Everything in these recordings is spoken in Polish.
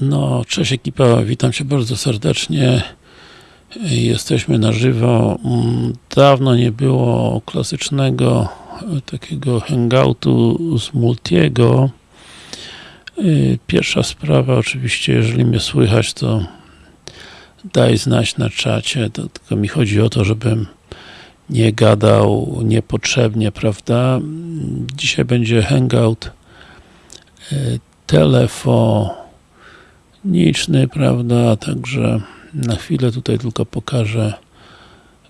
No, cześć ekipa, witam Cię bardzo serdecznie. Jesteśmy na żywo. Mm, Dawno nie było klasycznego e, takiego hangoutu z Multiego. Y, Pierwsza sprawa, oczywiście, jeżeli mnie słychać, to daj znać na czacie, to tylko mi chodzi o to, żebym nie gadał niepotrzebnie, prawda? Dzisiaj będzie hangout y, telefoniczny, prawda? Także na chwilę tutaj tylko pokażę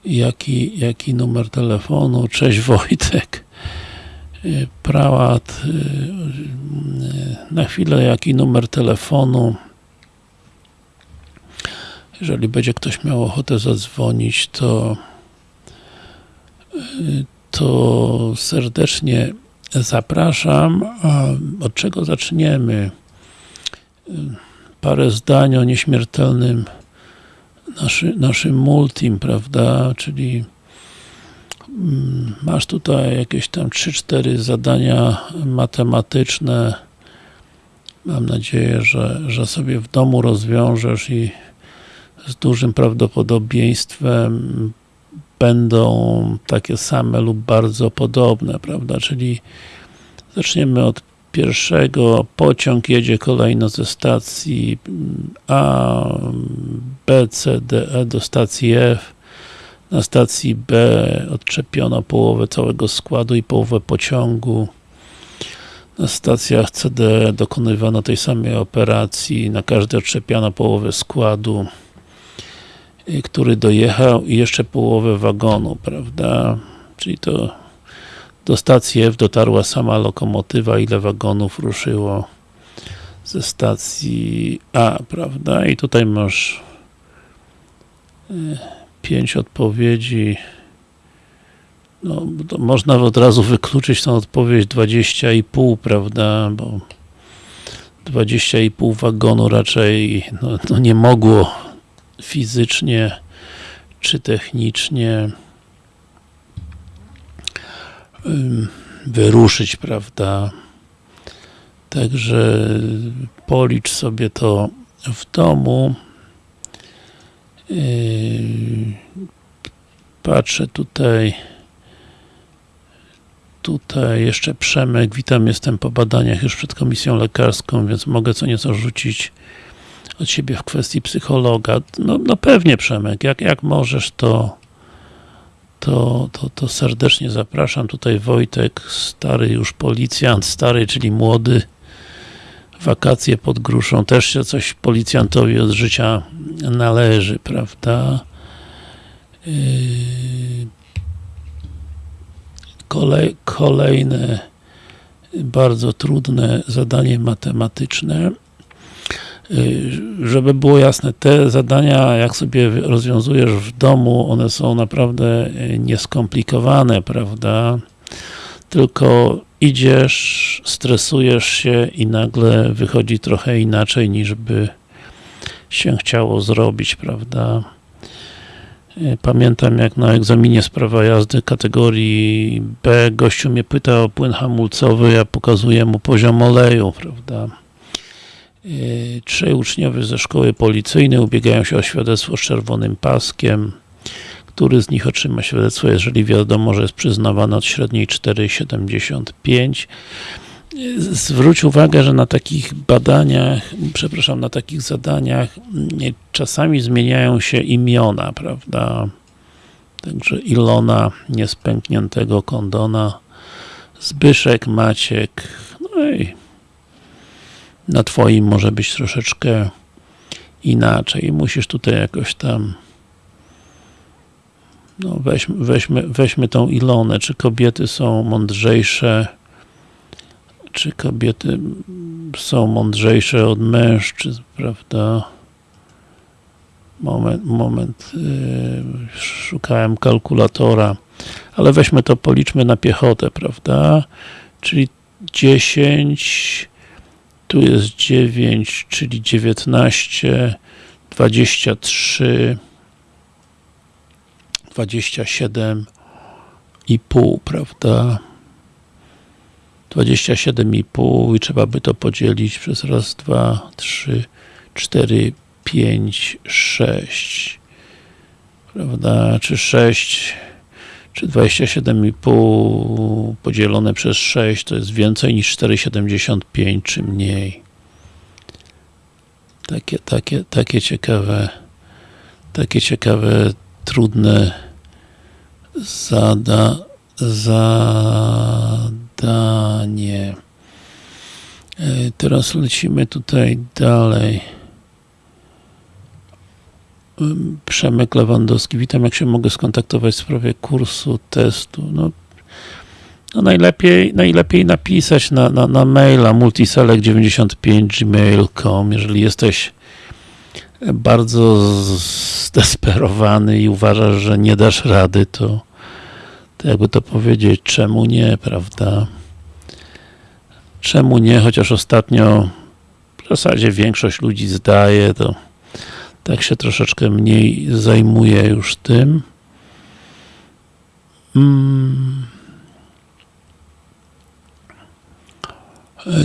jaki, jaki numer telefonu. Cześć Wojtek. Y, Prałat. y, y, Na chwilę jaki numer telefonu. Jeżeli będzie ktoś miał ochotę zadzwonić, to to serdecznie zapraszam. Od czego zaczniemy? Parę zdań o nieśmiertelnym naszy, naszym multim, prawda, czyli mm, masz tutaj jakieś tam 3-4 zadania matematyczne. Mam nadzieję, że, że sobie w domu rozwiążesz i z dużym prawdopodobieństwem będą takie same lub bardzo podobne, prawda, czyli zaczniemy od pierwszego, pociąg jedzie kolejno ze stacji A, B, C, D, E do stacji F. Na stacji B odczepiono połowę całego składu i połowę pociągu. Na stacjach C, D dokonywano tej samej operacji, na każdej odczepiano połowę składu, y, który dojechał i jeszcze połowę wagonu, prawda? Czyli to do stacji F dotarła sama lokomotywa, ile wagonów ruszyło ze stacji A, prawda? I tutaj masz y, pięć odpowiedzi. No, można od razu wykluczyć tą odpowiedź 20,5, prawda? Bo 20,5 wagonu raczej no, no nie mogło fizycznie czy technicznie wyruszyć, prawda? Także policz sobie to w domu. Yy, Patrzę tutaj. Tutaj jeszcze Przemek. Witam, jestem po badaniach już przed komisją lekarską, więc mogę co nieco rzucić od siebie w kwestii psychologa. No, no pewnie Przemek, jak, jak możesz to to, to, to serdecznie zapraszam. Tutaj Wojtek, stary już policjant, stary, czyli młody. Wakacje pod gruszą, też się coś policjantowi od życia należy, prawda? Yy, Kolej, kolejne bardzo trudne zadanie matematyczne. Yy, Żeby było jasne, te zadania, jak sobie rozwiązujesz w domu, one są naprawdę yy, nieskomplikowane, prawda? Tylko idziesz, stresujesz się i nagle wychodzi trochę inaczej, niż by się chciało zrobić, prawda? Yy, Pamiętam jak na egzaminie z prawa jazdy kategorii B gościu mnie pyta o płyn hamulcowy, ja pokazuję mu poziom oleju, prawda? Yy, Trzej uczniowie ze szkoły policyjnej ubiegają się o świadectwo z czerwonym paskiem. Który z nich otrzyma świadectwo, jeżeli wiadomo, że jest przyznawane od średniej 4,75. Yy, Zwróć uwagę, że na takich badaniach, przepraszam, na takich zadaniach yy, czasami zmieniają się imiona, prawda? Także Ilona niespękniętego kondona, Zbyszek, Maciek, no i na twoim może być troszeczkę inaczej. Musisz tutaj jakoś tam no weźmy, weźmy, weźmy tą Ilonę. Czy kobiety są mądrzejsze? Czy kobiety są mądrzejsze od mężczyzn, prawda? Moment, moment. Yy, szukałem kalkulatora. Ale weźmy to, policzmy na piechotę, prawda? Czyli 10 tu jest 9, czyli 19, 23, 27 i pół, prawda? 27,5 i trzeba by to podzielić przez raz, dwa, trzy, 4, 5, 6 prawda, czy 6 czy 27,5 podzielone przez 6 to jest więcej niż 4,75 czy mniej takie, takie, takie ciekawe takie ciekawe, trudne zada, zadanie. E, teraz lecimy tutaj dalej. Przemek Lewandowski. Witam, jak się mogę skontaktować w sprawie kursu, testu. No, no najlepiej, najlepiej napisać na, na, na maila multiselect95 gmail.com jeżeli jesteś bardzo zdesperowany i uważasz, że nie dasz rady, to, to jakby to powiedzieć, czemu nie, prawda? Czemu nie, chociaż ostatnio w zasadzie większość ludzi zdaje, to tak się troszeczkę mniej zajmuje już tym. Hmm.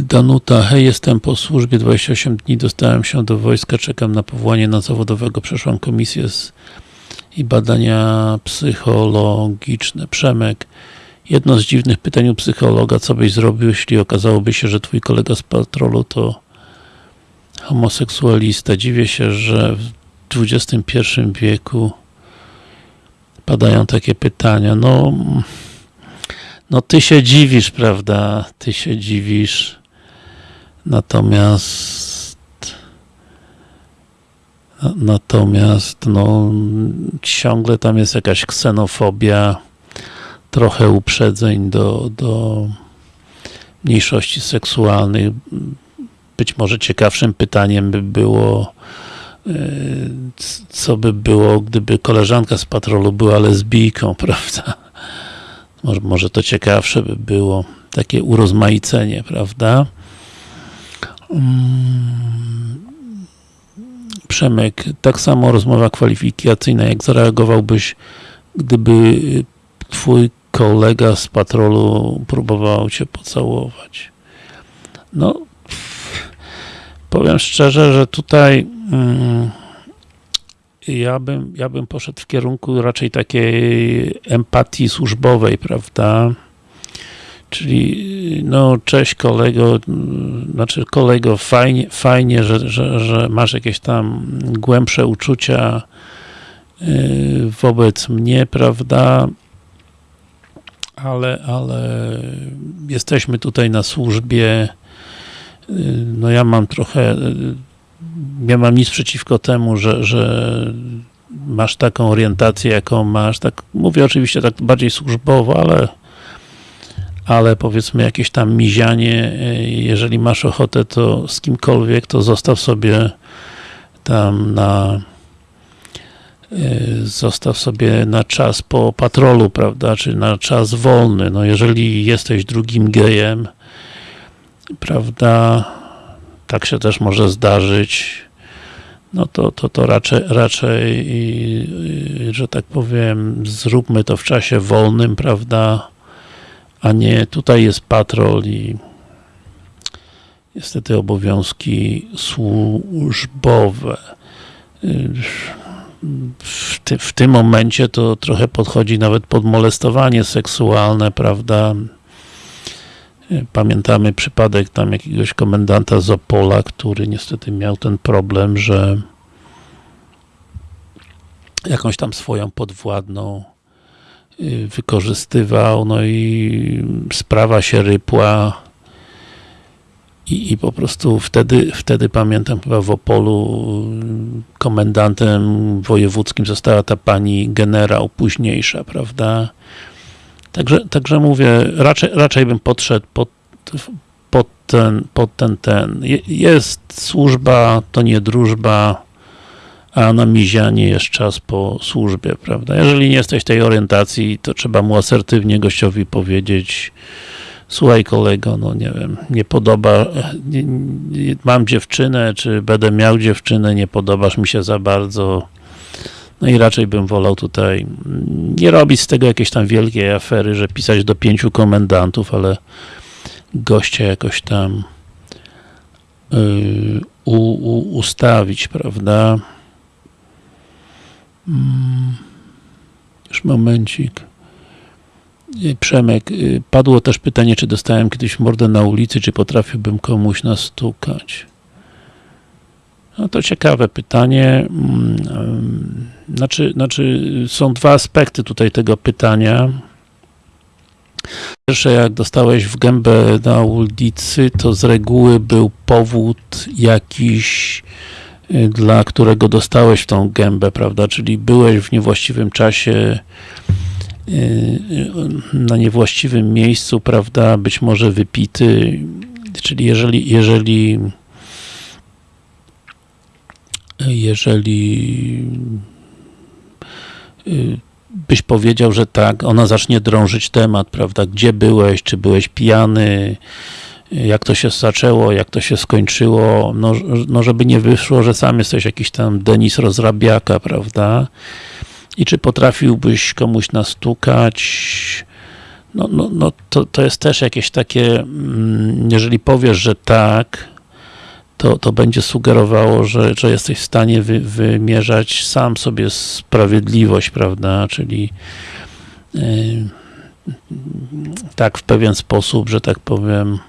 Danuta, hej, jestem po służbie 28 dni, dostałem się do wojska, czekam na powołanie na zawodowego, przeszłam komisję z, i badania psychologiczne. Przemek, jedno z dziwnych pytań u psychologa, co byś zrobił, jeśli okazałoby się, że twój kolega z patrolu to homoseksualista. Dziwię się, że w XXI wieku padają takie pytania. No, no ty się dziwisz, prawda? Ty się dziwisz. Natomiast natomiast no ciągle tam jest jakaś ksenofobia, trochę uprzedzeń do, do mniejszości seksualnych. Być może ciekawszym pytaniem by było y, co by było, gdyby koleżanka z patrolu była lesbijką, prawda? Może, to ciekawsze by było, takie urozmaicenie, prawda? Mm. Przemek, tak samo rozmowa kwalifikacyjna, jak zareagowałbyś, gdyby twój kolega z patrolu próbował cię pocałować? No, powiem szczerze, że tutaj mm, ja bym, ja bym poszedł w kierunku raczej takiej empatii służbowej, prawda? Czyli, no, cześć kolego, znaczy kolego, fajnie, fajnie że, że, że masz jakieś tam głębsze uczucia y, wobec mnie, prawda? Ale, ale jesteśmy tutaj na służbie, no ja mam trochę nie mam nic przeciwko temu, że, że masz taką orientację, jaką masz. Tak, mówię oczywiście tak bardziej służbowo, ale ale powiedzmy jakieś tam mizianie, jeżeli masz ochotę, to z kimkolwiek, to zostaw sobie tam na zostaw sobie na czas po patrolu, prawda, czy na czas wolny. No jeżeli jesteś drugim gejem, prawda, tak się też może zdarzyć, no to, to, to raczej, raczej, że tak powiem, zróbmy to w czasie wolnym, prawda, a nie tutaj jest patrol i niestety obowiązki służbowe. W, ty, w tym momencie to trochę podchodzi nawet pod molestowanie seksualne, prawda, Pamiętamy przypadek tam jakiegoś komendanta z Opola, który niestety miał ten problem, że jakąś tam swoją podwładną y, wykorzystywał, no i sprawa się rypła i, i po prostu wtedy, wtedy pamiętam chyba w Opolu komendantem wojewódzkim została ta pani generał późniejsza, prawda? Także, także mówię, raczej, raczej bym podszedł pod, pod, ten, pod ten, ten. Jest służba, to nie drużba, a na mizianie jest czas po służbie, prawda? Jeżeli nie jesteś tej orientacji, to trzeba mu asertywnie gościowi powiedzieć słuchaj kolego, no nie wiem, nie podoba, nie, nie, mam dziewczynę, czy będę miał dziewczynę, nie podobasz mi się za bardzo, no i raczej bym wolał tutaj nie robić z tego jakiejś tam wielkiej afery, że pisać do pięciu komendantów, ale gościa jakoś tam yy, u, u, ustawić, prawda? Mm, już momencik. Y, Przemek, y, padło też pytanie, czy dostałem kiedyś mordę na ulicy, czy potrafiłbym komuś nastukać. No to ciekawe pytanie. Mm, Znaczy, znaczy, są dwa aspekty tutaj tego pytania. Pierwsze, jak dostałeś w gębę na ulicy, to z reguły był powód jakiś, y, dla którego dostałeś w tą gębę, prawda? Czyli byłeś w niewłaściwym czasie, y, y, na niewłaściwym miejscu, prawda? Być może wypity, czyli jeżeli, jeżeli jeżeli y, byś powiedział, że tak, ona zacznie drążyć temat, prawda, gdzie byłeś, czy byłeś pijany, jak to się zaczęło, jak to się skończyło, no, no żeby nie wyszło, że sam jesteś jakiś tam Denis Rozrabiaka, prawda, i czy potrafiłbyś komuś nastukać, no, no, no to, to jest też jakieś takie, mm, jeżeli powiesz, że tak, to, to będzie sugerowało, że, że jesteś w stanie wy, wymierzać sam sobie sprawiedliwość, prawda, czyli yy, tak w pewien sposób, że tak powiem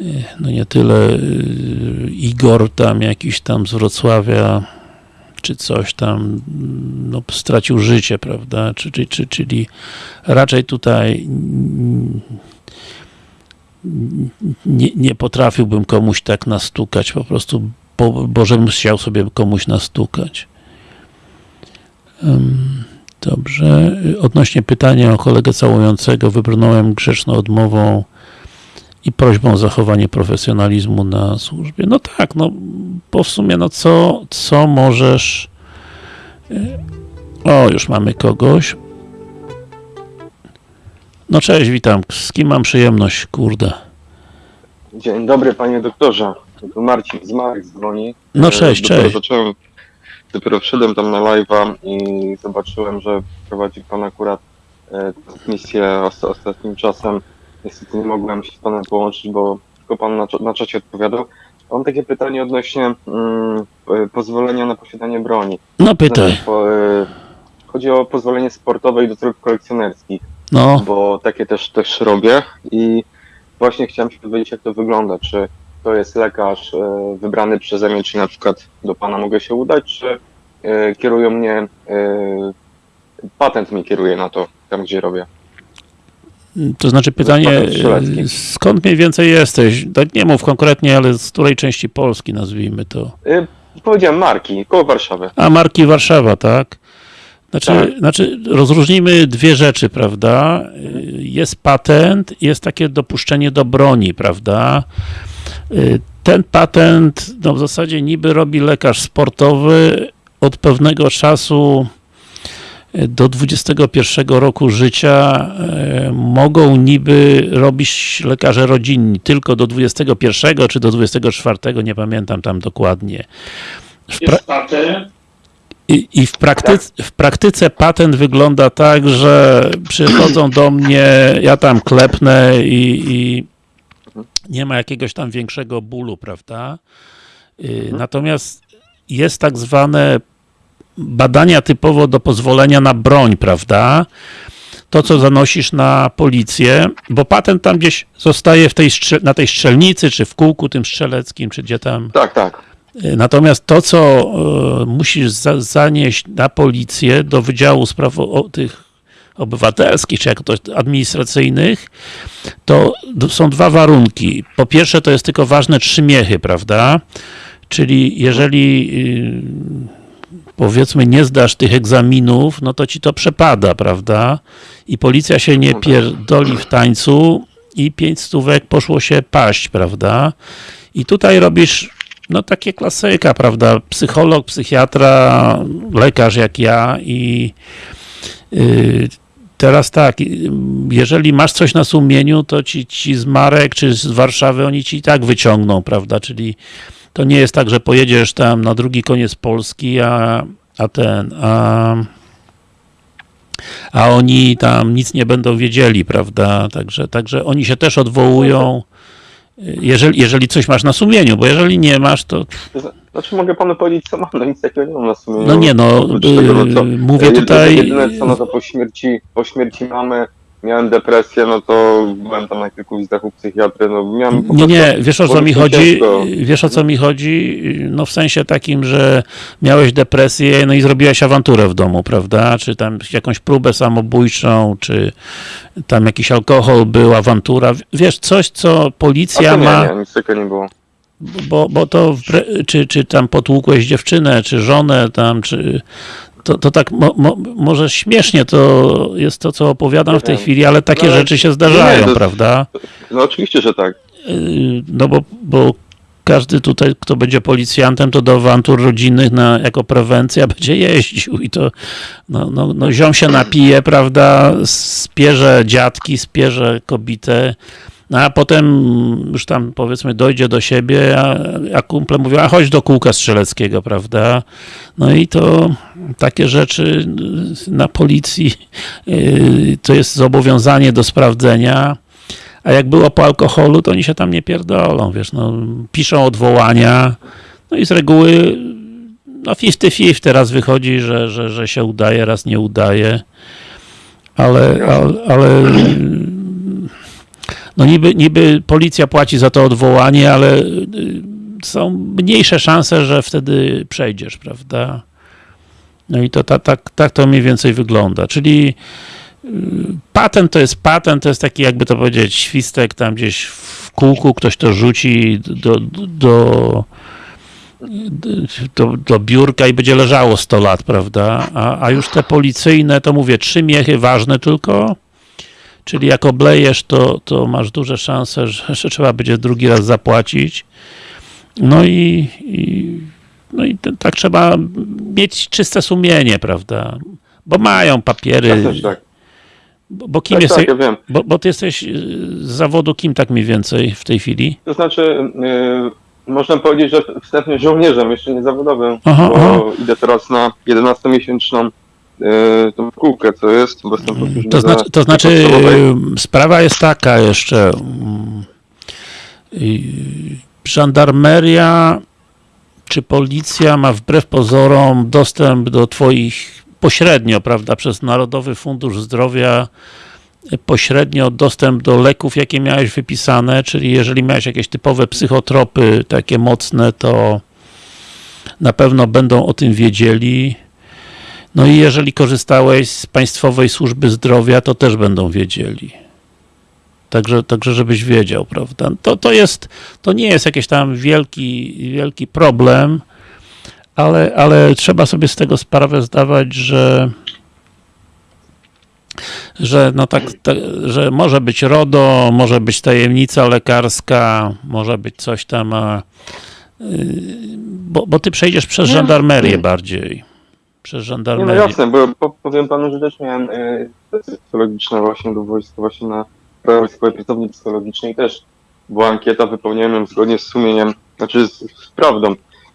yy, no nie tyle yy, Igor tam jakiś tam z Wrocławia czy coś tam no, stracił życie, prawda, czy, czy, czy, czyli raczej tutaj nie, nie potrafiłbym komuś tak nastukać, po prostu, bo, bo żebym chciał sobie komuś nastukać. Dobrze. Odnośnie pytania o kolegę całującego, wybrnąłem grzeczną odmową i prośbą o zachowanie profesjonalizmu na służbie. No tak, no, bo w sumie, no co, co możesz... O, już mamy kogoś. No cześć, witam. Z kim mam przyjemność, kurde? Dzień dobry panie doktorze. Tu Marcin z Marek dzwoni. No E, cześć, dopiero cześć. Zacząłem, dopiero wszedłem tam na live'a i zobaczyłem, że prowadzi pan akurat e, transmisję os ostatnim czasem. Niestety nie mogłem się z panem połączyć, bo tylko pan na, na czacie odpowiadał. Mam takie pytanie odnośnie mm, e, pozwolenia na posiadanie broni. No pytaj. Znaczy, po, e, chodzi o pozwolenie sportowe i do celów kolekcjonerskich. No, bo takie też, też robię i właśnie chciałem się dowiedzieć, jak to wygląda, czy to jest lekarz e, wybrany przeze mnie, czy na przykład do Pana mogę się udać, czy e, kierują mnie, e, patent mi kieruje na to, tam gdzie robię. to znaczy pytanie, skąd mniej więcej jesteś? Tak nie mów konkretnie, ale z której części Polski nazwijmy to? Powiedziałem marki, koło Warszawy. A, Marki Warszawa, tak? Znaczy, Tak. znaczy, rozróżnijmy dwie rzeczy, prawda? Jest patent, jest takie dopuszczenie do broni, prawda? Y, Ten patent, no w zasadzie niby robi lekarz sportowy od pewnego czasu y, do 21 roku życia y, mogą niby robić lekarze rodzinni tylko do 21 czy do 24, nie pamiętam tam dokładnie. W pra- i, I w, praktyce, w praktyce patent wygląda tak, że przychodzą do mnie, ja tam klepnę i, i nie ma jakiegoś tam większego bólu, prawda? Y, Natomiast jest tak zwane badania typowo do pozwolenia na broń, prawda? To, co zanosisz na policję, bo patent tam gdzieś zostaje w tej na tej strzelnicy, czy w kółku tym strzeleckim, czy gdzie tam Tak, tak. Natomiast to, co e, musisz za, zanieść na policję do Wydziału Spraw o, tych obywatelskich, czy jak to administracyjnych, to są dwa warunki. Po pierwsze, to jest tylko ważne trzy miechy, prawda? Czyli jeżeli y, powiedzmy nie zdasz tych egzaminów, no to ci to przepada, prawda? I policja się nie pierdoli w tańcu i pięć stówek poszło się paść, prawda? I tutaj robisz no takie klasyka, prawda? Psycholog, psychiatra, lekarz jak ja i yy, teraz tak, y, jeżeli masz coś na sumieniu, to ci, ci z Marek czy z Warszawy oni ci i tak wyciągną, prawda? Czyli to nie jest tak, że pojedziesz tam na drugi koniec Polski, a, a ten, a a oni tam nic nie będą wiedzieli, prawda? Także, także oni się też odwołują jeżeli, jeżeli coś masz na sumieniu, bo jeżeli nie masz, to To zna- Znaczy mogę panu powiedzieć co mam, no nic takiego nie mam na sumieniu. No nie, no, tego, no co, yy, mówię jedyne- tutaj- Jedyne co, no to po śmierci, po śmierci mamy miałem depresję, no to byłem tam na kilku wizytach u psychiatry, no miałem po Nie, nie, wiesz o co mi chodzi? ciężko. Wiesz o co mi chodzi? No w sensie takim, że miałeś depresję, no i zrobiłeś awanturę w domu, prawda? Czy tam jakąś próbę samobójczą, czy tam jakiś alkohol był, awantura. Wiesz, coś, co policja nie, ma, nie, nic takiego nie było. bo, bo to, czy, czy tam potłukłeś dziewczynę, czy żonę tam, czy... To, to tak mo, mo, może śmiesznie to jest to, co opowiadam w tej Nie wiem. chwili, ale takie No, rzeczy się zdarzają, nie, to- prawda? No oczywiście, że tak. Yy, no bo, bo każdy tutaj, kto będzie policjantem, to do awantur rodzinnych na, jako prewencja będzie jeździł i to no, no, no ziom się napije, prawda, spierze dziadki, spierze kobietę, no a potem już tam powiedzmy dojdzie do siebie, a, a kumple mówią, a chodź do kółka strzeleckiego, prawda, no i to takie rzeczy na policji yy, to jest zobowiązanie do sprawdzenia, a jak było po alkoholu, to oni się tam nie pierdolą, wiesz, no, piszą odwołania, no i z reguły no 50-50 teraz wychodzi, że, że, że się udaje, raz nie udaje, ale, ale, ale no niby, niby policja płaci za to odwołanie, ale y, są mniejsze szanse, że wtedy przejdziesz, prawda? No i to tak, tak, tak to mniej więcej wygląda, czyli patent to jest patent, to jest taki jakby to powiedzieć świstek tam gdzieś w kółku, ktoś to rzuci do, do, do, do biurka i będzie leżało 100 lat, prawda? A, a już te policyjne, to mówię, trzy miechy ważne tylko, czyli jak oblejesz, to, to masz duże szanse, że, że trzeba będzie drugi raz zapłacić. No i, i, no i t- tak trzeba mieć czyste sumienie, prawda? Bo mają papiery. Też tak. Bo, bo kim Tak, jesteś? tak, ja wiem. Bo, bo ty jesteś y, z zawodu kim tak mniej więcej w tej chwili? To znaczy, yy, można powiedzieć, że wstępnie żołnierzem, jeszcze nie zawodowym, Aha, bo aha. idę teraz na 11-miesięczną yy, tą kółkę, co jest, bo jestem służbie To znaczy, to znaczy y, sprawa jest taka jeszcze. mm, y, Żandarmeria czy policja ma wbrew pozorom dostęp do twoich pośrednio, prawda, przez Narodowy Fundusz Zdrowia y, pośrednio dostęp do leków, jakie miałeś wypisane, czyli jeżeli miałeś jakieś typowe psychotropy, takie mocne, to na pewno będą o tym wiedzieli. No i jeżeli korzystałeś z Państwowej Służby Zdrowia, to też będą wiedzieli. Także, także żebyś wiedział, prawda? To, to jest, to nie jest jakiś tam wielki, wielki problem, ale, ale trzeba sobie z tego sprawę zdawać, że że no tak, tak, że może być RODO, może być tajemnica lekarska, może być coś tam, a, yy, bo, bo ty przejdziesz przez żandarmerię bardziej. Przez no żandarmerię. jasne, bo po, powiem panu, że też miałem y, sesje psychologiczne właśnie do wojska, właśnie na Wojskowej Pracowni Psychologicznej też była ankieta, wypełniałem ją zgodnie z sumieniem, znaczy z, z prawdą,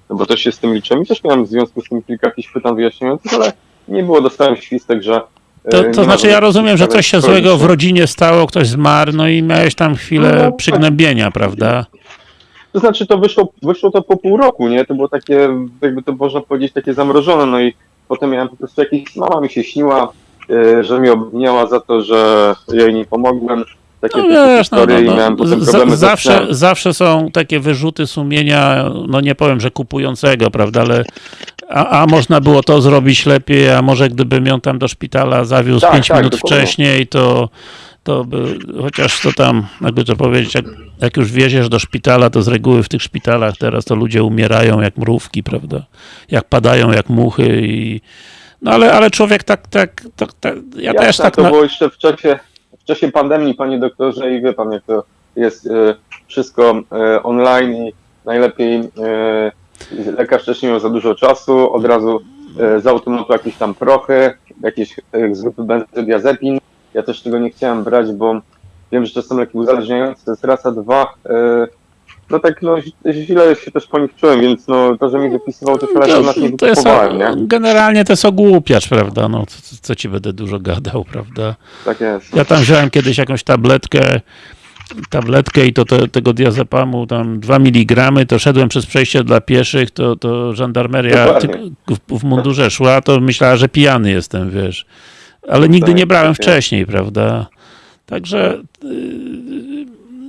no bo też się z tym liczyłem i też miałem w związku z tym kilka jakichś pytań wyjaśniających, ale nie było, dostałem świstek, że y, To, to znaczy ja rozumiem, że coś się złego w rodzinie stało, ktoś zmarł, no i miałeś tam chwilę No, przygnębienia, prawda? To znaczy to wyszło, wyszło to po pół roku, nie? To było takie, jakby to można powiedzieć, takie zamrożone, no i potem miałem po prostu jakieś, mama mi się śniła, y, że mnie obwiniała za to, że ja jej nie pomogłem. Takie No wiesz, no, historie no, i miałem no, potem z- problemy zawsze, ze snem. zawsze są takie wyrzuty sumienia, no nie powiem, że kupującego, prawda, ale a, a można było to zrobić lepiej, a może gdybym ją tam do szpitala zawiózł Tak, 5 tak, minut dokładnie. wcześniej, to, to by, chociaż to tam, jakby to powiedzieć, jak, jak już wieziesz do szpitala, to z reguły w tych szpitalach teraz to ludzie umierają jak mrówki, prawda, jak padają jak muchy i no ale, ale człowiek tak, tak, tak, tak ja Jasne, też tak to na, było jeszcze w czasie, w czasie pandemii, panie doktorze, i wie pan, jak to jest y, wszystko y, online i najlepiej y, lekarz też nie miał za dużo czasu, od razu z automatu jakieś tam prochy, jakieś z grupy benzodiazepin. Ja też tego nie chciałem brać, bo wiem, że to są leki uzależniające, to jest raz, a dwa. Y, no tak, no źle się też po nich czułem, więc no to, że mi wypisywał, to tyle lat nie to jest, nie? generalnie to jest ogłupiacz, prawda, no co, co ci będę dużo gadał, prawda. Tak jest. Ja tam wziąłem kiedyś jakąś tabletkę tabletkę i to, to tego diazepamu tam 2 mg, to szedłem przez przejście dla pieszych, to, to żandarmeria w, w mundurze szła, to myślała, że pijany jestem, wiesz. Ale nigdy tak, nie brałem tak. wcześniej, prawda? Także yy,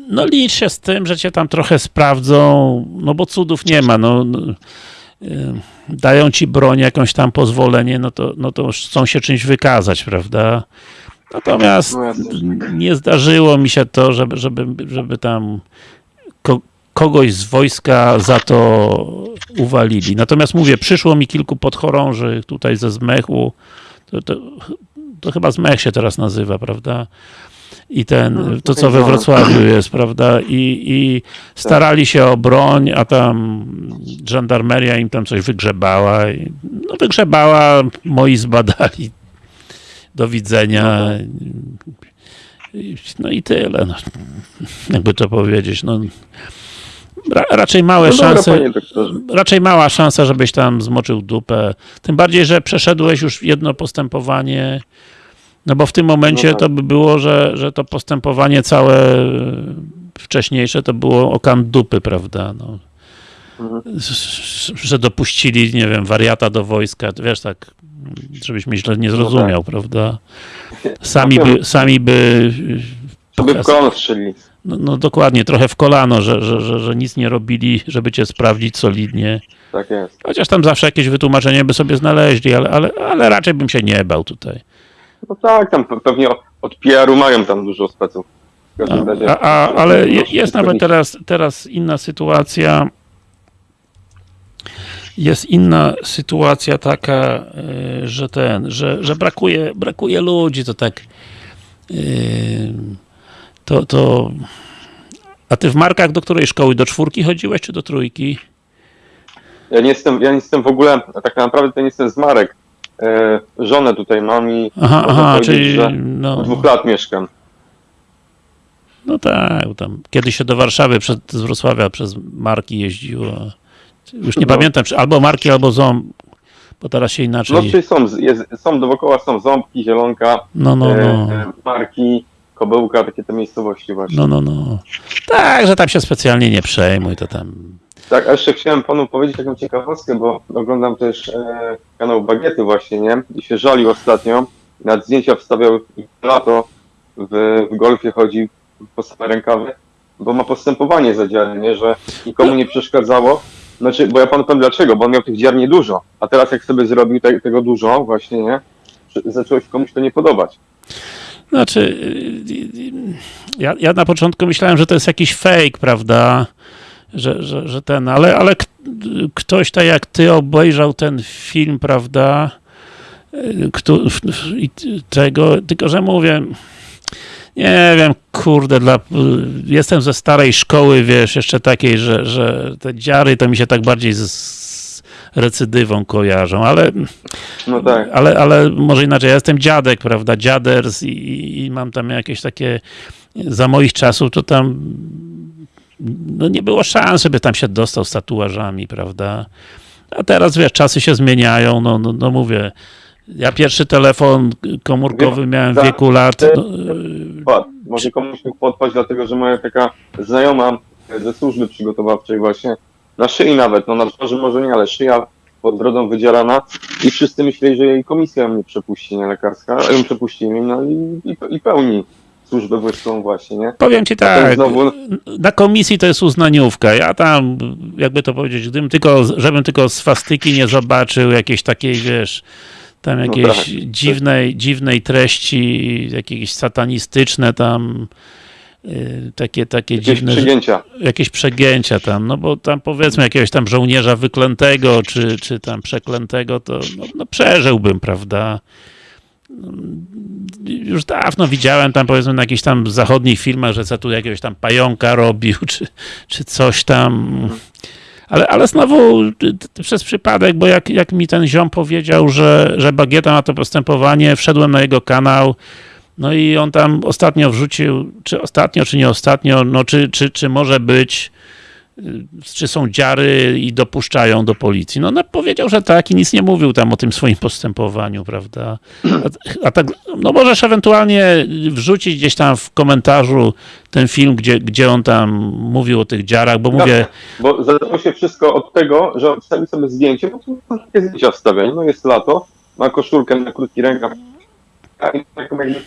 no licz się z tym, że cię tam trochę sprawdzą, no bo cudów nie ma, no. no yy, dają ci broń, jakąś tam pozwolenie, no to, no to chcą się czymś wykazać, prawda? Natomiast No jasne. nie zdarzyło mi się to, żeby, żeby, żeby tam ko kogoś z wojska za to uwalili. Natomiast mówię, przyszło mi kilku podchorąży tutaj ze Zmechu, to, to, to chyba Zmech się teraz nazywa, prawda? I ten, to co we Wrocławiu jest, prawda? I, i starali się o broń, a tam żandarmeria im tam coś wygrzebała. I, no wygrzebała, moi zbadali. Do widzenia. I- No i tyle. No. Jakby to powiedzieć. No, ra, raczej małe No dobra, szanse. Raczej mała szansa, żebyś tam zmoczył dupę. Tym bardziej, że przeszedłeś już jedno postępowanie. No bo w tym momencie No tak. to by było, że, że to postępowanie całe e, wcześniejsze to było okan dupy, prawda? No. Mhm. Że dopuścili, nie wiem, wariata do wojska, wiesz, tak, żebyś mnie źle nie zrozumiał, prawda? Sami No wiem. by, sami by Żeby w kolano strzelili. no, no dokładnie, trochę w kolano, że, że, że, że nic nie robili, żeby cię sprawdzić solidnie. Tak jest. Chociaż tam zawsze jakieś wytłumaczenie by sobie znaleźli, ale, ale, ale raczej bym się nie bał tutaj. No tak, tam pe- pewnie od PR-u mają tam dużo speców. Każdym A, a, a, ale jest nawet teraz, teraz inna sytuacja. Jest inna sytuacja taka, e, że ten, że, że brakuje, brakuje ludzi, to tak e, to, to a ty w markach do której szkoły? Do czwórki chodziłeś, czy do trójki? Ja nie jestem, ja nie jestem w ogóle, tak naprawdę to nie jestem z Marek. E, żonę tutaj mam i Aha, aha, czyli że no, od dwóch lat mieszkam. no tak, tam kiedyś się do Warszawy przed, z Wrocławia przez marki jeździło. Już nie No. pamiętam, czy albo marki, albo ząb, bo teraz się inaczej. No czyli są, jest, są dookoła, są ząbki, zielonka, No, no, no. e, marki, kobełka, takie te miejscowości właśnie. No, no, no. Tak, że tam się specjalnie nie przejmuj, to tam. Tak, a jeszcze chciałem panu powiedzieć taką ciekawostkę, bo oglądam też e, kanał Bagiety właśnie, nie? I się żalił ostatnio. Nad zdjęcia wstawiał lato w, w golfie chodzi po same rękawy, bo ma postępowanie za dziary, nie? Że nikomu nie przeszkadzało. Znaczy, bo ja panu powiem dlaczego, bo on miał tych dziar niedużo, a teraz jak sobie zrobił te, tego dużo właśnie, nie? Zaczęło się komuś to nie podobać. Znaczy, y, y, ja, ja na początku myślałem, że to jest jakiś fake, prawda? Że, że, że ten, ale, ale ktoś tak jak ty obejrzał ten film, prawda? Y, Kto, tego, tylko że mówię, nie wiem, kurde, dla, y, jestem ze starej szkoły, wiesz, jeszcze takiej, że, że te dziary to mi się tak bardziej z, recydywą kojarzą, ale No tak. ale, ale może inaczej, ja jestem dziadek, prawda, dziaders i, i mam tam jakieś takie, za moich czasów to tam no nie było szans, żeby tam się dostał z tatuażami, prawda, a teraz wiesz, czasy się zmieniają, no, no, no mówię, ja pierwszy telefon komórkowy miałem w wieku lat, no. Może komuś mógł podpaść, dlatego że moja taka znajoma ze służby przygotowawczej właśnie, na szyi nawet, no na twarzy może nie, ale szyja pod brodą wydzierana i wszyscy myśleli, że jej komisja mnie przepuści, nie lekarska, ją przepuścili, no i, i, i pełni służbę wojskową właśnie, nie? powiem ci tak, znowu- na komisji to jest uznaniówka. Ja tam, jakby to powiedzieć, gdybym tylko, żebym tylko swastyki nie zobaczył, jakiejś takiej, wiesz, tam jakiejś tak. dziwnej, dziwnej treści, jakieś satanistyczne tam, y, takie, takie Jakieś dziwne, przygięcia. jakieś przegięcia tam, no bo tam powiedzmy jakiegoś tam żołnierza wyklętego, czy, czy tam przeklętego, to no, no przeżyłbym, prawda? Już dawno widziałem tam powiedzmy na jakichś tam zachodnich filmach, że co tu jakiegoś tam pająka robił, czy, czy coś tam. Ale, ale znowu przez przypadek, bo jak, jak mi ten ziom powiedział, że, że Bagieta ma to postępowanie, wszedłem na jego kanał, no i on tam ostatnio wrzucił, czy ostatnio, czy nie ostatnio, no czy, czy, czy może być czy są dziary i dopuszczają do policji. No, no powiedział, że tak i nic nie mówił tam o tym swoim postępowaniu, prawda? A, a tak, no możesz ewentualnie wrzucić gdzieś tam w komentarzu ten film, gdzie, gdzie on tam mówił o tych dziarach, bo mówię, Bo zaczęło się wszystko od tego, że wstawił sobie zdjęcie, bo tu takie zdjęcia wstawiane, no jest lato, ma koszulkę na krótki rękaw, taką jakby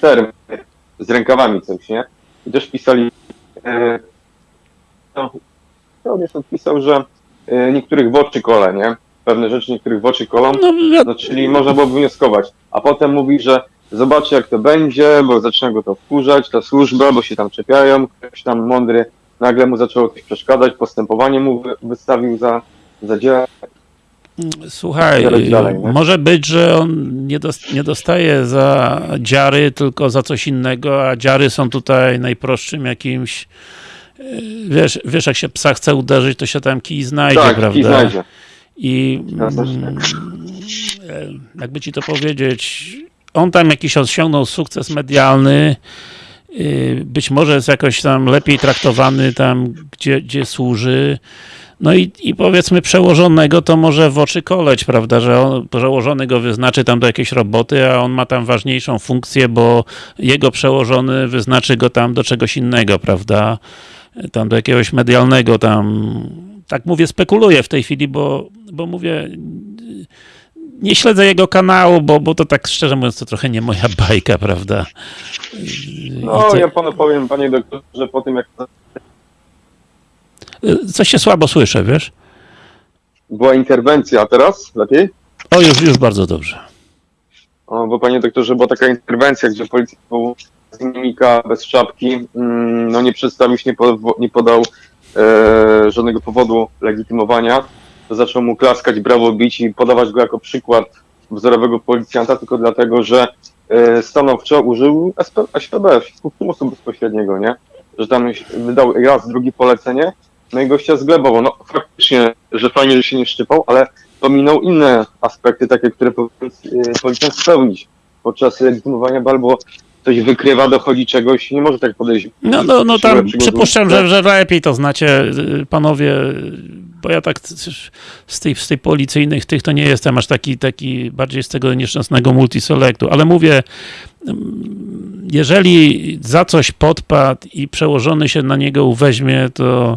z rękawami coś, nie? I też pisali, e, no, on jest odpisał, że e, niektórych w oczy kole, nie? Pewne rzeczy niektórych w oczy kolą, no, wi- no, czyli można było wnioskować. A potem mówi, że zobaczy jak to będzie, bo zaczyna go to wkurzać, ta służba, bo się tam czepiają, ktoś tam mądry nagle mu zaczęło coś przeszkadzać, postępowanie mu wy- wystawił za, za dzieło. Słuchaj, dalej, może być, że on nie, dos- nie dostaje za dziary, tylko za coś innego, a dziary są tutaj najprostszym jakimś wiesz, wiesz jak się psa chce uderzyć, to się tam kij znajdzie, tak, prawda? i znajdzie. I mm, e, jakby ci to powiedzieć, on tam jakiś osiągnął sukces medialny, y, być może jest jakoś tam lepiej traktowany tam, gdzie, gdzie służy. No i, i powiedzmy przełożonego to może w oczy koleć, prawda, że on, przełożony go wyznaczy tam do jakiejś roboty, a on ma tam ważniejszą funkcję, bo jego przełożony wyznaczy go tam do czegoś innego, prawda, tam do jakiegoś medialnego tam, tak mówię, spekuluję w tej chwili, bo, bo mówię, nie śledzę jego kanału, bo, bo to tak szczerze mówiąc to trochę nie moja bajka, prawda. No, ja panu powiem, panie doktorze, po tym jak Coś się słabo słyszę, wiesz? była interwencja, a teraz lepiej? O, już, już bardzo dobrze. O, bo panie doktorze, była taka interwencja, gdzie policja z bez czapki, mm, no nie przedstawił się, nie, po, nie podał e, żadnego powodu legitymowania, zaczął mu klaskać, brawo bić i podawać go jako przykład wzorowego policjanta, tylko dlatego, że e, stanowczo użył SP, SPB, przymusu bezpośredniego, nie? Że tam wydał raz, drugi polecenie, no i gościa zglebował. No faktycznie, że fajnie, że się nie szczypał, ale pominął inne aspekty, takie, które powinien e, policjant spełnić podczas legitymowania, bo albo coś wykrywa, dochodzi czegoś, nie może tak podejść. No, no, no tam przypuszczam, że, że lepiej to znacie, y, panowie, bo ja tak z tej, z tej policyjnych tych to nie jestem aż taki, taki bardziej z tego nieszczęsnego multiselektu, ale mówię, mm, jeżeli za coś podpadł i przełożony się na niego uweźmie, to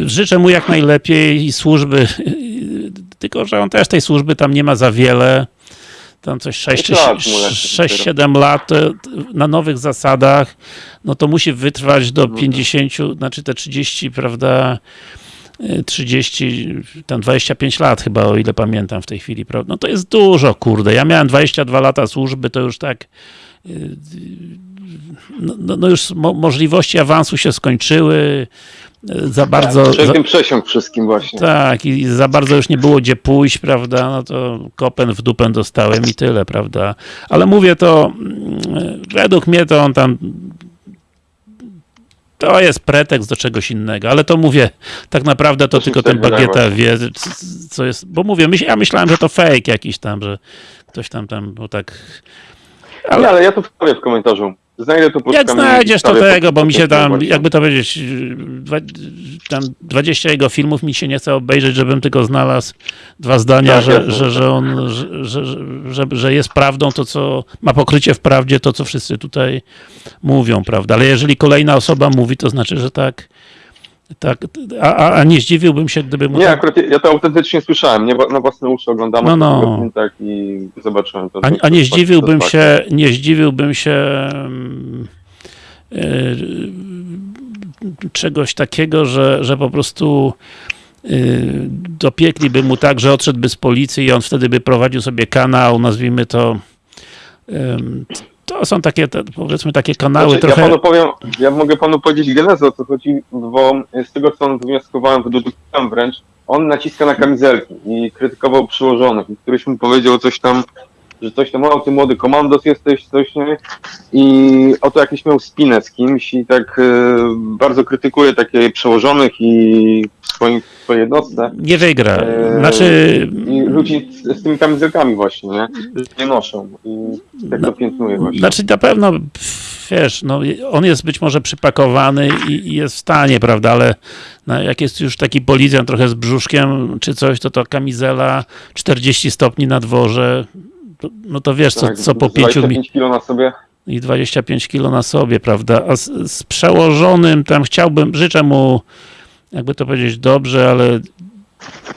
y, życzę mu jak najlepiej i służby, tylko że on też tej służby tam nie ma za wiele, tam coś 6 czy Pięć lat mu leci 6-7 lat to na nowych zasadach, no to musi wytrwać do Mhm. 50, znaczy te 30, prawda, y, 30, tam 25 lat chyba, o ile pamiętam w tej chwili, prawda, no to jest dużo, kurde, ja miałem 22 lata służby, to już tak y, no, no, no już mo możliwości awansu się skończyły, za bardzo... Przed za- przesiąg wszystkim właśnie. tak, i za bardzo już nie było gdzie pójść, prawda, no to kopen w dupę dostałem i tyle, prawda. Ale mówię to, mm, według mnie to on tam to jest pretekst do czegoś innego, ale to mówię, tak naprawdę to tylko ten tak bagieta wie, co jest, bo mówię, myśl- ja myślałem, że to fake jakiś tam, że ktoś tam tam, bo tak, Ale, ale ale ja to wstawię w komentarzu. Znajdę to pod jak znajdziesz to tego, pod- bo mi się tam, jakby to powiedzieć, dwa, tam 20 jego filmów mi się nie chce obejrzeć, żebym tylko znalazł dwa zdania, Tak, że, że, że on, że, że, że, że jest prawdą to, co ma pokrycie w prawdzie, to, co wszyscy tutaj mówią, prawda? Ale jeżeli kolejna osoba mówi, to znaczy, że tak, tak, a, a, nie zdziwiłbym się, gdyby mu Nie, tak, akurat ja- to autentycznie słyszałem, nie, na własne uszy oglądam No, no. tak i zobaczyłem to. A, a nie zdziwiłbym to- to- się, nie zdziwiłbym się mm, y, czegoś takiego, że, że po prostu y, dopiekliby mu tak, że odszedłby z policji i on wtedy by prowadził sobie kanał, nazwijmy to ym, to są takie, te, powiedzmy, takie kanały Znaczy, trochę... Ja panu powiem, ja mogę panu powiedzieć genezę o co chodzi, bo z tego co on wnioskowałem, wydobyłem wręcz, on naciska na kamizelki i krytykował przyłożonych. I któryś mu powiedział coś tam, że coś tam, o ty młody komandos jesteś, coś nie? I oto jakiś miał spinę z kimś i tak e, bardzo krytykuje takie przełożonych i swoim, swoje jednostce. Nie wygra. Eee, Znaczy, I ludzi z, z tymi kamizelkami właśnie, nie? Nie noszą i tak to piętnuje właśnie. Znaczy na pewno, wiesz, no, on jest być może przypakowany i, i jest w stanie, prawda, ale no, jak jest już taki policjant trochę z brzuszkiem czy coś, to to kamizela 40 stopni na dworze, no to wiesz, co, Tak, co po 5 mi 25 kilo na sobie. i 25 kilo na sobie, prawda, a z, z przełożonym tam chciałbym, życzę mu, jakby to powiedzieć, dobrze, ale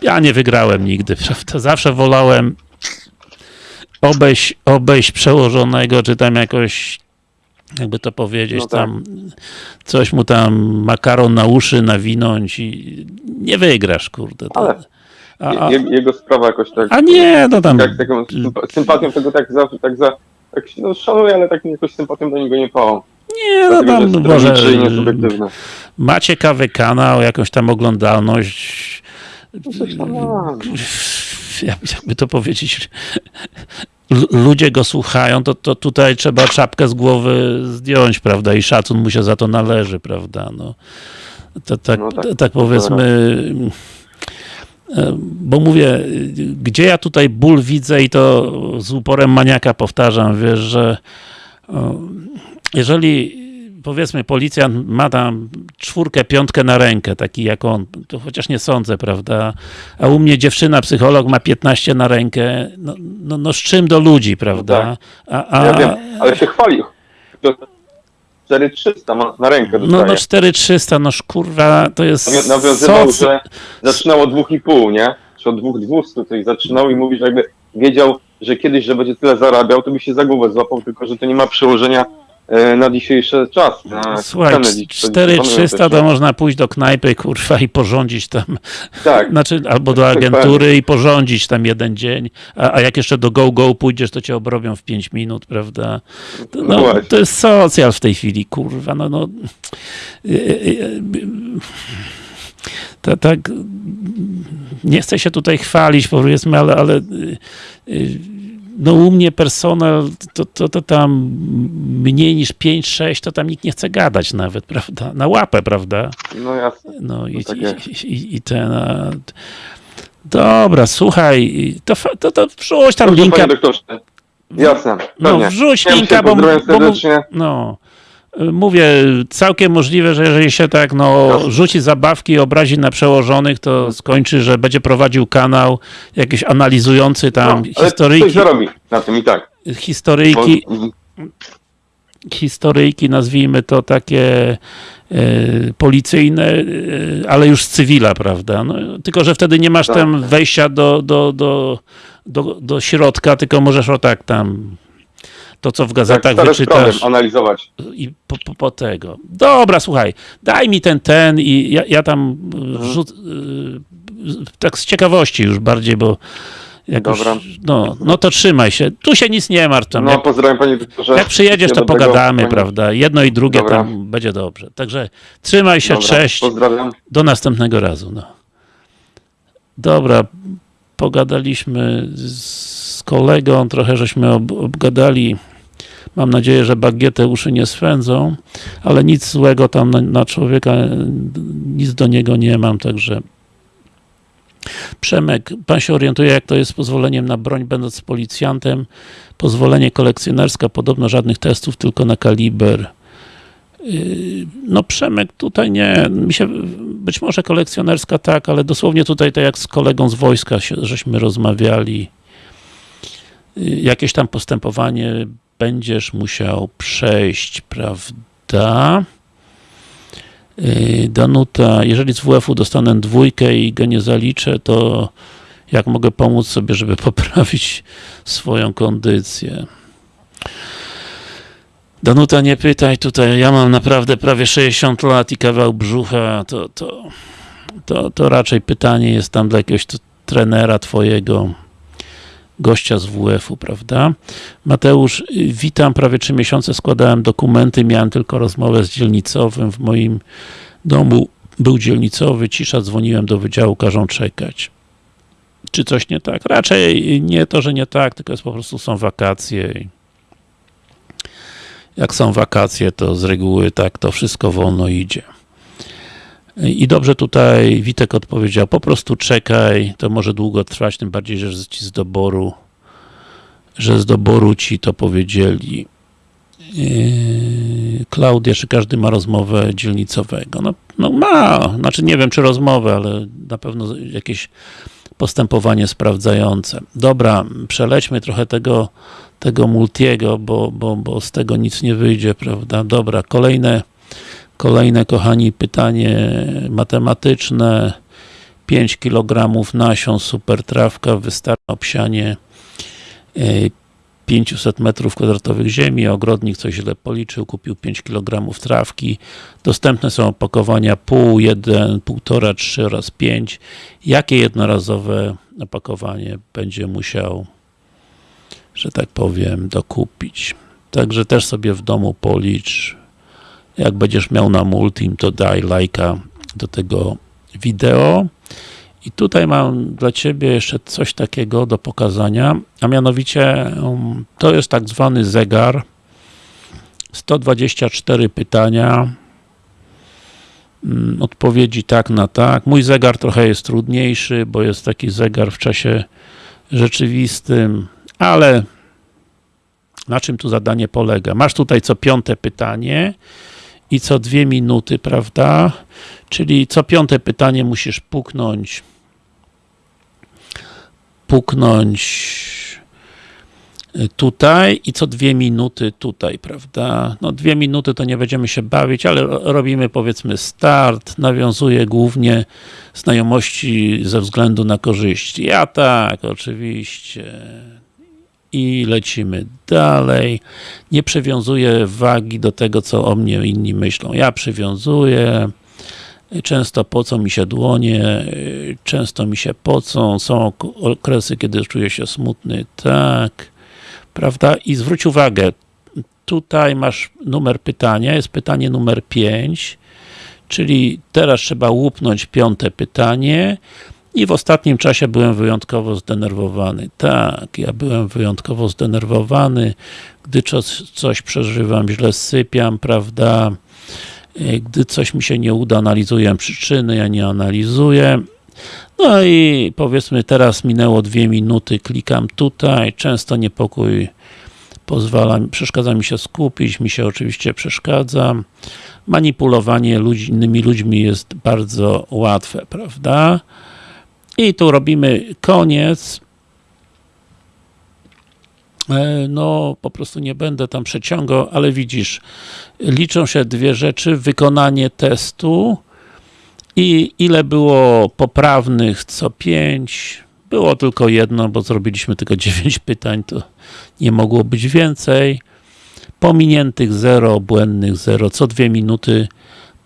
ja nie wygrałem nigdy, prawda, zawsze wolałem obejść, obejść przełożonego, czy tam jakoś, jakby to powiedzieć, No tak. tam coś mu tam makaron na uszy nawinąć i nie wygrasz, kurde. Ale a, a, Je, jego sprawa jakoś tak. a nie, no tam, Jak taką sympa- sympatią tego tak za, tak za, tak no szanuję, ale tak jakoś sympatią do niego nie pałam. Nie, no tam jest może ma ciekawy kanał, jakąś tam oglądalność, No jakby to powiedzieć, ludzie go słuchają, to, to tutaj trzeba czapkę z głowy zdjąć, prawda, i szacun mu się za to należy, prawda, no. To, tak, No tak, tak, powiedzmy, bo mówię, gdzie ja tutaj ból widzę i to z uporem maniaka powtarzam, wiesz, że jeżeli powiedzmy policjant ma tam czwórkę, piątkę na rękę, taki jak on, to chociaż nie sądzę, prawda, a u mnie dziewczyna, psycholog ma 15 na rękę, no, no, no z czym do ludzi, prawda, a, a, No Ja wiem, ale się chwalił. To 4300 ma na rękę no, dostaje. no 4300, noż kurwa, to jest Nawią- Nawiązywał, soc- że zaczynał od 2,5, nie? Czy od 2,200 coś zaczynał i mówi, że jakby wiedział, że kiedyś, że będzie tyle zarabiał, to by się za głowę złapał, tylko że to nie ma przełożenia na dzisiejszy czas. Na Słuchaj, cenę dziś- co dziś 4300 panują to nie? można pójść do knajpy, kurwa, i porządzić tam, Tak, znaczy, albo do agentury i porządzić tam jeden dzień, a, a jak jeszcze do go-go pójdziesz, to cię obrobią w 5 minut, prawda? To, No no, to jest socjal w tej chwili, kurwa, no, no. To, tak, nie chcę się tutaj chwalić, powiedzmy, ale, ale no u mnie personel, to, to, to tam mniej niż 5-6, to tam nikt nie chce gadać nawet, prawda? Na łapę, prawda? no jasne. No i, tak i, i, i ten. A, dobra, słuchaj, to, to, to wrzuć tam Dobrze, linka. Jasne, No, pewnie. wrzuć Ja linka, bo, bo, no. Y, Mówię, całkiem możliwe, że jeżeli się tak no, rzuci zabawki i obrazi na przełożonych, to skończy, że będzie prowadził kanał jakiś analizujący tam no, ale coś historyjki, zarobi na tym i tak. Historyjki, historyjki, nazwijmy to takie e, policyjne, e, ale już z cywila, prawda? No, tylko, że wtedy nie masz Tak. tam wejścia do, do, do, do, do środka, tylko możesz o tak tam to, co w tak gazetach strony wyczytasz analizować. i po, po, po tego. Dobra, słuchaj, daj mi ten, ten i ja, ja tam Mhm. y, tak z ciekawości już bardziej, bo jakoś, Dobra. no, no to trzymaj się. Tu się nic nie martw tam. No, jak, pozdrawiam panie doktorze. jak przyjedziesz, to pogadamy, prawda? Jedno i drugie Dobra. tam będzie dobrze. Także trzymaj się, Dobra, cześć. Pozdrawiam. Do następnego razu. No. Dobra, pogadaliśmy z kolegą, trochę żeśmy ob obgadali. Mam nadzieję, że bagietę uszy nie swędzą, ale nic złego tam na, na człowieka, nic do niego nie mam, także Przemek, pan się orientuje, jak to jest z pozwoleniem na broń, będąc policjantem. Pozwolenie kolekcjonerska, podobno żadnych testów, tylko na kaliber. Yy, No Przemek, tutaj nie, mi się, być może kolekcjonerska tak, ale dosłownie tutaj tak jak z kolegą z wojska się, żeśmy rozmawiali, jakieś tam postępowanie będziesz musiał przejść, prawda? Yy, Danuta, jeżeli z WF-u dostanę dwójkę i go nie zaliczę, to jak mogę pomóc sobie, żeby poprawić swoją kondycję? Danuta, nie pytaj tutaj, ja mam naprawdę prawie 60 lat i kawał brzucha, to, to, to, to raczej pytanie jest tam dla jakiegoś trenera twojego, gościa z WF-u, prawda? Mateusz, witam, prawie 3 miesiące składałem dokumenty, miałem tylko rozmowę z dzielnicowym, w moim domu był dzielnicowy, cisza, dzwoniłem do wydziału, każą czekać. Czy coś nie tak? Raczej nie to, że nie tak, tylko jest po prostu są wakacje jak są wakacje, to z reguły tak to wszystko wolno idzie. I dobrze tutaj Witek odpowiedział, po prostu czekaj, to może długo trwać, tym bardziej, że ci z doboru, że z doboru ci to powiedzieli. Yy, Klaudia, czy każdy ma rozmowę dzielnicowego? No, no ma, znaczy nie wiem, czy rozmowę, ale na pewno jakieś postępowanie sprawdzające. Dobra, przelećmy trochę tego, tego multiego, bo, bo, bo z tego nic nie wyjdzie, prawda? Dobra, kolejne, kolejne, kochani, pytanie matematyczne. 5 kg nasion, super trawka, wystarczy obsianie yy, 500 metrów kwadratowych ziemi, ogrodnik coś źle policzył, kupił 5 kg trawki. Dostępne są opakowania pół, 1, 1,5, 3 oraz 5. Jakie jednorazowe opakowanie będzie musiał, że tak powiem, dokupić? Także też sobie w domu policz. Jak będziesz miał na multim, to daj lajka do tego wideo. I tutaj mam dla Ciebie jeszcze coś takiego do pokazania, a mianowicie um, to jest tak zwany zegar 124 pytania mm, odpowiedzi tak na tak. Mój zegar trochę jest trudniejszy, bo jest taki zegar w czasie rzeczywistym, ale na czym tu zadanie polega? Masz tutaj co piąte pytanie i co dwie minuty, prawda? Czyli co piąte pytanie musisz puknąć puknąć tutaj i co dwie minuty tutaj, prawda? No dwie minuty to nie będziemy się bawić, ale robimy powiedzmy start, nawiązuje głównie znajomości ze względu na korzyści. Ja tak, oczywiście. I lecimy dalej. Nie przywiązuję wagi do tego, co o mnie inni myślą. Ja przywiązuję. Często pocą mi się dłonie, często mi się pocą, są okresy, kiedy czuję się smutny, tak, prawda? I zwróć uwagę, tutaj masz numer pytania, jest pytanie numer 5, czyli teraz trzeba łupnąć piąte pytanie i w ostatnim czasie byłem wyjątkowo zdenerwowany. Tak, ja byłem wyjątkowo zdenerwowany, gdy coś, przeżywam, źle sypiam, prawda? Gdy coś mi się nie uda, analizuję przyczyny, ja nie analizuję. No i powiedzmy teraz minęło dwie minuty, klikam tutaj, często niepokój pozwala, przeszkadza mi się skupić, mi się oczywiście przeszkadza. Manipulowanie innymi ludźmi jest bardzo łatwe, prawda? I tu robimy koniec. No, po prostu nie będę tam przeciągał, ale widzisz, liczą się dwie rzeczy, wykonanie testu i ile było poprawnych co pięć, było tylko jedno, bo zrobiliśmy tylko 9 pytań, to nie mogło być więcej. Pominiętych 0, błędnych 0, co dwie minuty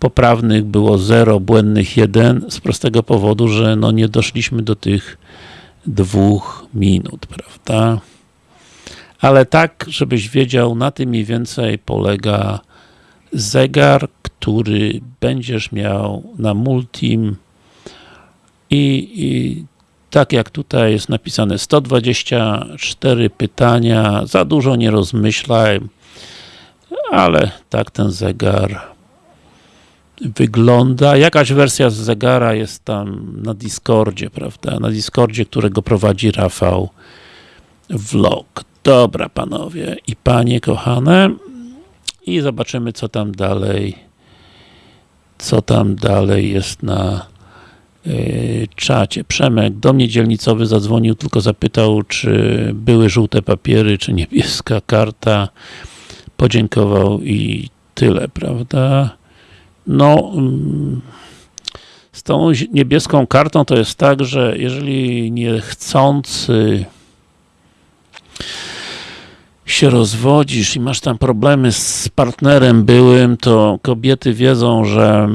poprawnych było 0, błędnych 1, z prostego powodu, że no nie doszliśmy do tych dwóch minut, prawda? Ale tak, żebyś wiedział, na tym mniej więcej polega zegar, który będziesz miał na Multim i, i tak jak tutaj jest napisane 124 pytania, za dużo nie rozmyślaj, ale tak ten zegar wygląda. Jakaś wersja z zegara jest tam na Discordzie, prawda? Na Discordzie, którego prowadzi Rafał Vlog. Dobra, panowie i panie kochane. I zobaczymy, co tam dalej co tam dalej jest na yy, czacie. Przemek, do mnie dzielnicowy zadzwonił, tylko zapytał, czy były żółte papiery, czy niebieska karta. Podziękował i tyle, prawda? No, mm, z tą niebieską kartą to jest tak, że jeżeli niechcący się rozwodzisz i masz tam problemy z partnerem byłym, to kobiety wiedzą, że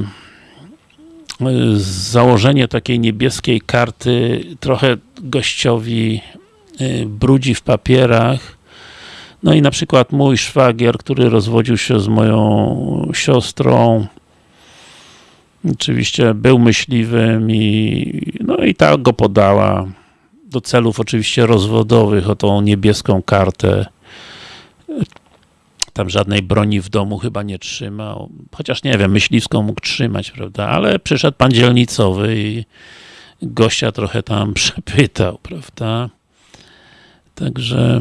y, założenie takiej niebieskiej karty trochę gościowi y, brudzi w papierach. No i na przykład mój szwagier, który rozwodził się z moją siostrą, oczywiście był myśliwym i no i tak go podała do celów oczywiście rozwodowych o tą niebieską kartę tam żadnej broni w domu chyba nie trzymał, chociaż nie wiem, myśliwską mógł trzymać, prawda, ale przyszedł pan dzielnicowy i gościa trochę tam przepytał, prawda. Także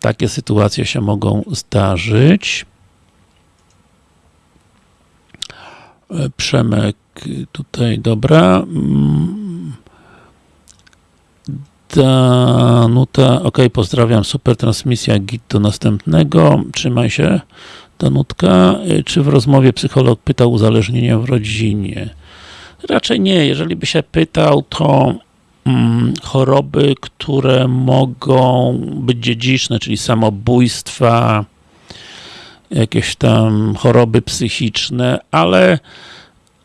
takie sytuacje się mogą zdarzyć. E, Przemek tutaj, dobra. Mm. Danuta, ok, pozdrawiam, super transmisja, git do następnego, trzymaj się, Danutka. E, Czy w rozmowie psycholog pytał uzależnienia w rodzinie? Raczej nie, jeżeli by się pytał, to mm, choroby, które mogą być dziedziczne, czyli samobójstwa, jakieś tam choroby psychiczne, ale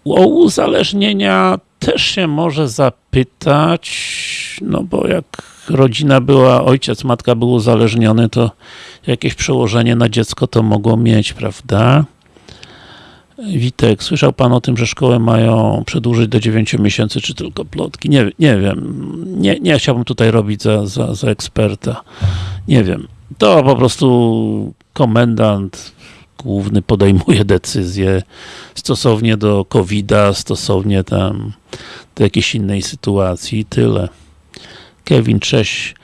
o uzależnienia też się może zapytać, no bo jak rodzina była, ojciec, matka był uzależniony, to jakieś przełożenie na dziecko to mogło mieć, prawda? Witek, słyszał Pan o tym, że szkoły mają przedłużyć do 9 miesięcy, czy tylko plotki? Nie, nie wiem. Nie, nie chciałbym tutaj robić za, za, za eksperta. Nie wiem. To po prostu komendant główny podejmuje decyzję stosownie do COVID-a, stosownie tam do jakiejś innej sytuacji. Tyle. Kevin, cześć.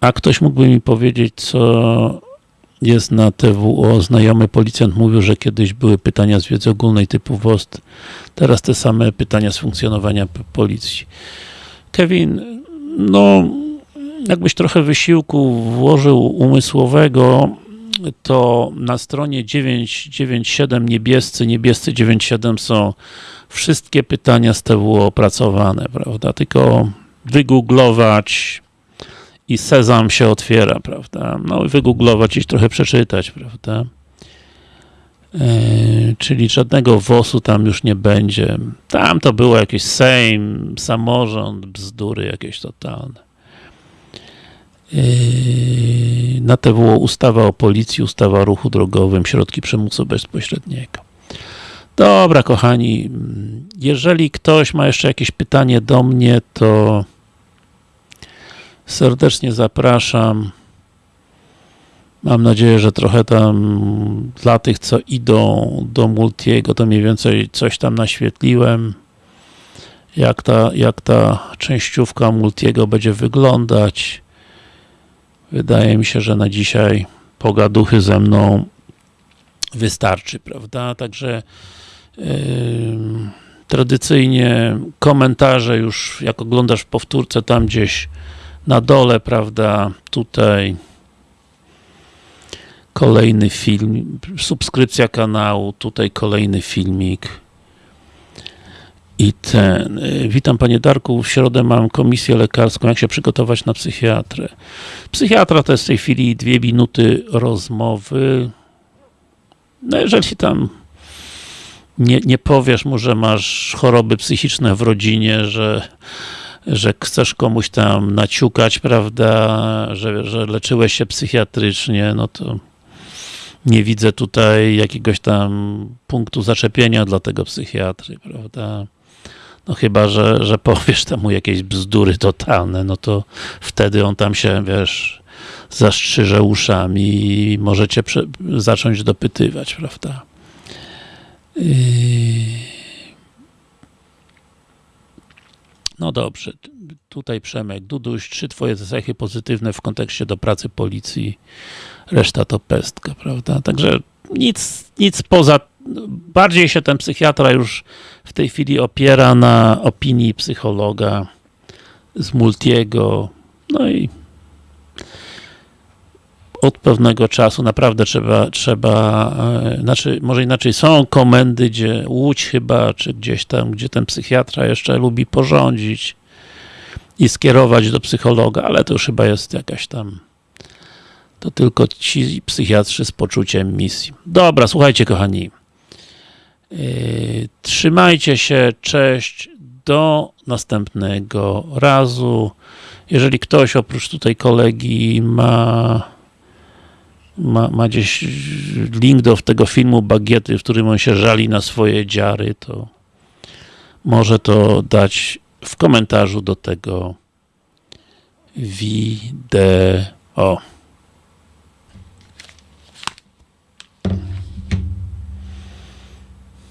A ktoś mógłby mi powiedzieć, co jest na TWO. Znajomy policjant mówił, że kiedyś były pytania z wiedzy ogólnej typu WOST. Teraz te same pytania z funkcjonowania policji. Kevin, no jakbyś trochę wysiłku włożył umysłowego, to na stronie 997 niebiescy, niebiescy 97 są wszystkie pytania z TWO opracowane, prawda? Tylko wygooglować i sezam się otwiera, prawda? No i wygooglować i trochę przeczytać, prawda? E, czyli żadnego WOS-u tam już nie będzie. Tam to było jakieś Sejm, samorząd, bzdury jakieś totalne. E, na TWO ustawa o policji, ustawa o ruchu drogowym, środki przymusu bezpośredniego. Dobra, kochani, jeżeli ktoś ma jeszcze jakieś pytanie do mnie, to serdecznie zapraszam. Mam nadzieję, że trochę tam dla tych, co idą do Multiego, to mniej więcej coś tam naświetliłem. Jak ta, jak ta częściówka Multiego będzie wyglądać. Wydaje mi się, że na dzisiaj pogaduchy ze mną wystarczy, prawda? Także yy, tradycyjnie komentarze już, jak oglądasz w powtórce, tam gdzieś na dole, prawda, tutaj kolejny film, subskrypcja kanału, tutaj kolejny filmik i ten, y, witam panie Darku, w środę mam komisję lekarską, jak się przygotować na psychiatrę. Psychiatra to jest w tej chwili dwie minuty rozmowy, no jeżeli tam nie, nie powiesz mu, że masz choroby psychiczne w rodzinie, że że chcesz komuś tam naciukać, prawda, że, że leczyłeś się psychiatrycznie, no to nie widzę tutaj jakiegoś tam punktu zaczepienia dla tego psychiatry, prawda. No chyba, że, że powiesz temu jakieś bzdury totalne, no to wtedy on tam się, wiesz, zastrzyże uszami i możecie zacząć dopytywać, prawda. Yy... No dobrze, tutaj Przemek, Duduś, trzy twoje cechy pozytywne w kontekście do pracy policji, reszta to pestka, prawda? Także nic, nic poza, bardziej się ten psychiatra już w tej chwili opiera na opinii psychologa z Multiego, no i od pewnego czasu naprawdę trzeba, trzeba, e, znaczy, może inaczej, są komendy, gdzie Łódź chyba, czy gdzieś tam, gdzie ten psychiatra jeszcze lubi porządzić i skierować do psychologa, ale to już chyba jest jakaś tam to tylko ci psychiatrzy z poczuciem misji. Dobra, słuchajcie kochani. Yy, trzymajcie się, cześć, do następnego razu. Jeżeli ktoś oprócz tutaj kolegi ma ma, ma gdzieś link do tego filmu Bagiety, w którym on się żali na swoje dziary, to może to dać w komentarzu do tego wideo.